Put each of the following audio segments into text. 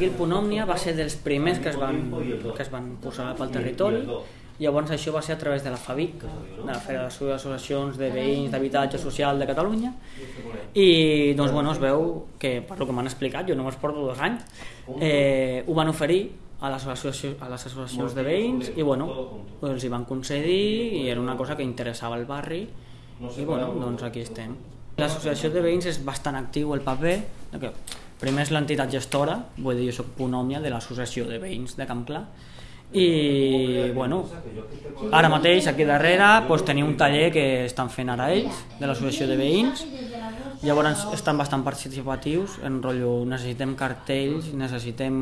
aquí el Punt Òmnia va ser dels primers que es van, que es van posar pel territori. Llavors això va ser a través de la FABIC, de la Federació d'Associacions de Veïns d'Habitatge Social de Catalunya, i doncs bueno, es veu que, per el que m'han explicat, jo només porto dos anys, eh, ho van oferir a les, a les associacions de veïns i bueno, els hi van concedir i era una cosa que interessava al barri. I bueno, doncs aquí estem. L'associació de veïns és bastant actiu el paper, primer és l'entitat gestora, vull dir, jo soc punt òmnia de l'associació de veïns de Camp Clar, i bueno, ara mateix aquí darrere doncs, teniu un taller que estan fent ara ells de l'associació de veïns llavors estan bastant participatius en rotllo necessitem cartells necessitem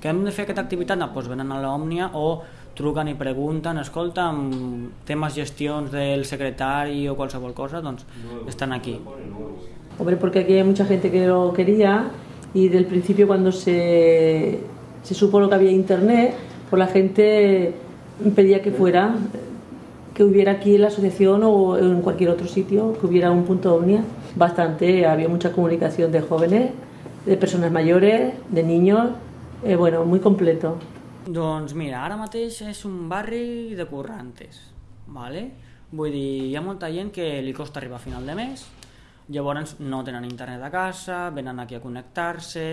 que hem de fer aquesta activitat no, doncs venen a l'Òmnia o truquen i pregunten, escolta, temes gestions del secretari o qualsevol cosa, doncs estan aquí. Hombre, porque aquí hay mucha gente que lo quería y del principio cuando se, se supo lo que había internet, pues la gente pedía que fuera, que hubiera aquí en la asociación o en cualquier otro sitio, que hubiera un punto omnia. Bastante, había mucha comunicación de jóvenes, de personas mayores, de niños, eh, bueno, muy completo. Doncs mira, ara mateix és un barri de currantes, ¿vale? vull dir, hi ha molta gent que li costa arribar a final de mes, llavors no tenen internet a casa, venen aquí a connectar-se,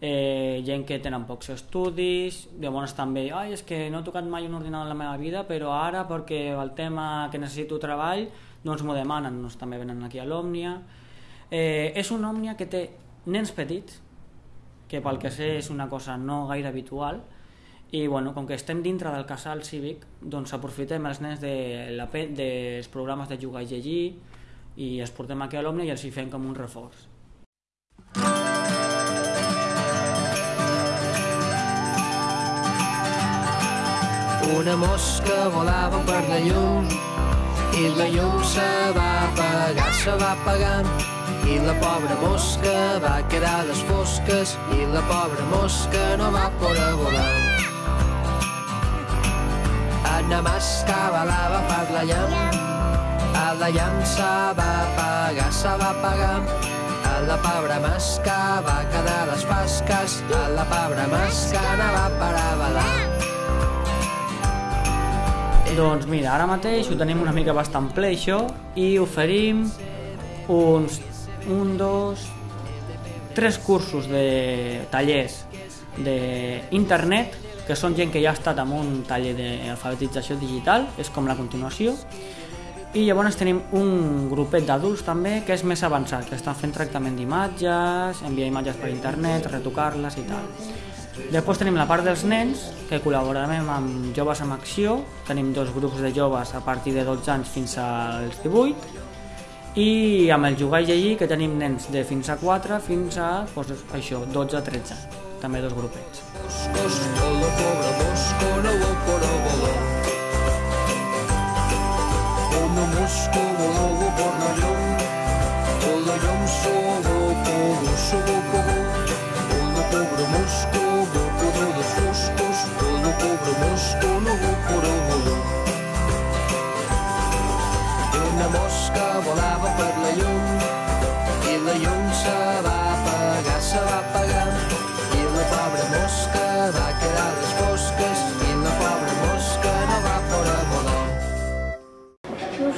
eh, gent que tenen pocs estudis, llavors també, ai, és que no he tocat mai un ordinador en la meva vida, però ara perquè el tema que necessito treball, doncs m'ho demanen, doncs també venen aquí a l'Òmnia. Eh, és una Òmnia que té nens petits, que pel que sé és una cosa no gaire habitual, i bueno, com que estem dintre del casal cívic, doncs aprofitem els nens de la, dels programes de jugar i llegir i els portem aquí a l'Òmnia i els hi fem com un reforç. Una mosca volava per la llum i la llum se va apagar, se va apagant i la pobra mosca va quedar a les fosques i la pobra mosca no va poder volar. Anna Masca volava per la llam, a la llam se va apagar, se va apagar. A la pobra masca va quedar les fasques, a la pobra masca no va parar a balar. Doncs mira, ara mateix ho tenim una mica bastant ple això i oferim uns un, dos, tres cursos de tallers d'internet que són gent que ja ha estat en un taller d'alfabetització digital, és com la continuació, i llavors tenim un grupet d'adults també que és més avançat, que estan fent tractament d'imatges, enviar imatges per internet, retocar-les i tal. Després tenim la part dels nens, que col·laborarem amb Joves amb Acció, tenim dos grups de joves a partir de 12 anys fins als 18, i amb el jugar i llegir, que tenim nens de fins a 4 fins a doncs, això, 12 a 13 anys, també dos grupets. Una mosca volava per la llum, la llum sola, sola, sola, sola, la pobra mosca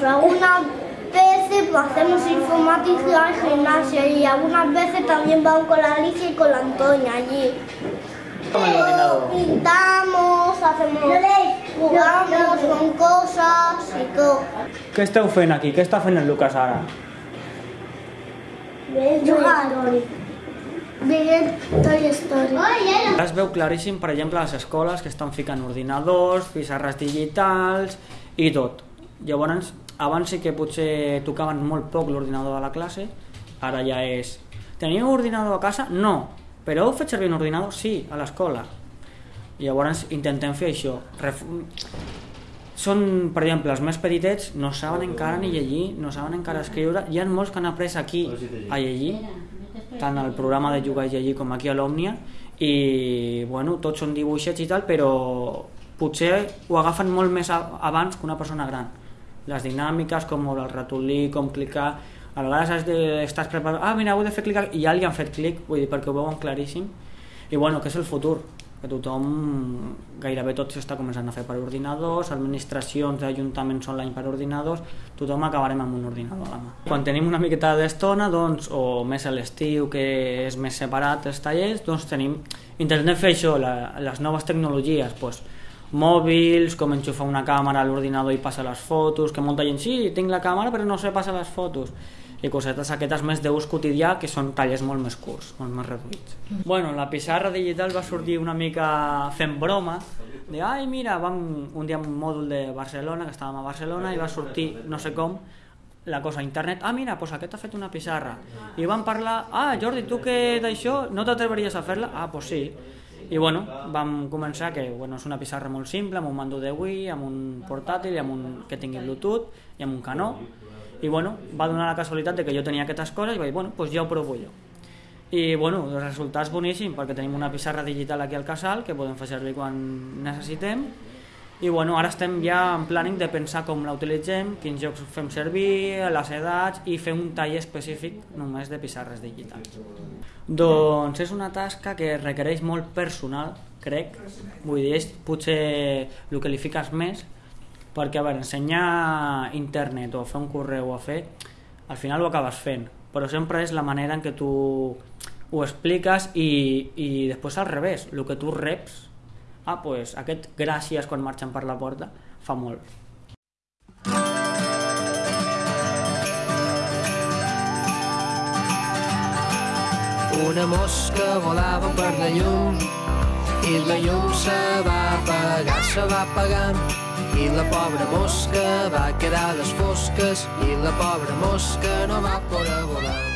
algunas veces pues, hacemos informática en gimnasia y algunas veces también vamos con la Alicia y con la Antonia allí. Pintamos, hacemos, jugamos con cosas y todo. Què esteu fent aquí? Què està fent el Lucas ara? Jugar. Veient Toy Story. Es veu claríssim, per exemple, a les escoles que estan ficant ordinadors, pissarres digitals i tot. Llavors, abans sí que potser tocaven molt poc l'ordinador de la classe, ara ja és... Teniu ordinador a casa? No. Però heu fet servir un ordinador? Sí, a l'escola. Llavors intentem fer això. Ref... Són, per exemple, els més petitets no saben encara ni llegir, no saben encara escriure. Hi ha molts que han après aquí a llegir, tant al programa de jugar i llegir com aquí a l'Òmnia, i bueno, tots són dibuixets i tal, però potser ho agafen molt més abans que una persona gran les dinàmiques, com moure el ratolí, com clicar, a vegades has de, estàs preparat, ah mira, heu de fer clic i ja li han fet clic, vull dir, perquè ho veuen claríssim, I bueno, que és el futur, que tothom, gairebé tot s'està començant a fer per ordinadors, administracions d'ajuntaments online per ordinadors, tothom acabarem amb un ordinador a la mà. Quan tenim una miqueta d'estona, doncs, o més a l'estiu, que és més separat els tallers, doncs tenim, intentem fer això, la, les noves tecnologies, doncs, mòbils, com enxufar una càmera a l'ordinador i passar les fotos, que molta gent, sí, tinc la càmera però no sé passar les fotos i cosetes aquestes més d'ús quotidià que són tallers molt més curts, molt més reduïts. Bueno, la pissarra digital va sortir una mica fent broma, de ai mira, vam un dia a un mòdul de Barcelona, que estàvem a Barcelona, i va sortir, no sé com, la cosa a internet, ah mira, pues aquest ha fet una pissarra. I van parlar, ah Jordi, tu que d'això no t'atreveries a fer-la? Ah, pues sí. I bueno, vam començar que bueno, és una pissarra molt simple, amb un mando de Wii, amb un portàtil, amb un, que tingui Bluetooth i amb un canó. I bueno, va donar la casualitat de que jo tenia aquestes coses i vaig dir, bueno, doncs ja ho provo jo. I bueno, el resultat és boníssim perquè tenim una pissarra digital aquí al casal que podem fer servir quan necessitem i bueno, ara estem ja en planning de pensar com la utilitzem, quins jocs fem servir, les edats i fer un taller específic només de pissarres digitals. Doncs és una tasca que requereix molt personal, crec, vull dir, és potser el que li fiques més, perquè a veure, ensenyar internet o fer un correu o fer, al final ho acabes fent, però sempre és la manera en què tu ho expliques i, i després al revés, el que tu reps ah, pues, aquest gràcies quan marxen per la porta fa molt. Una mosca volava per la llum i la llum se va apagar, se va apagant i la pobra mosca va quedar a les fosques i la pobra mosca no va poder volar.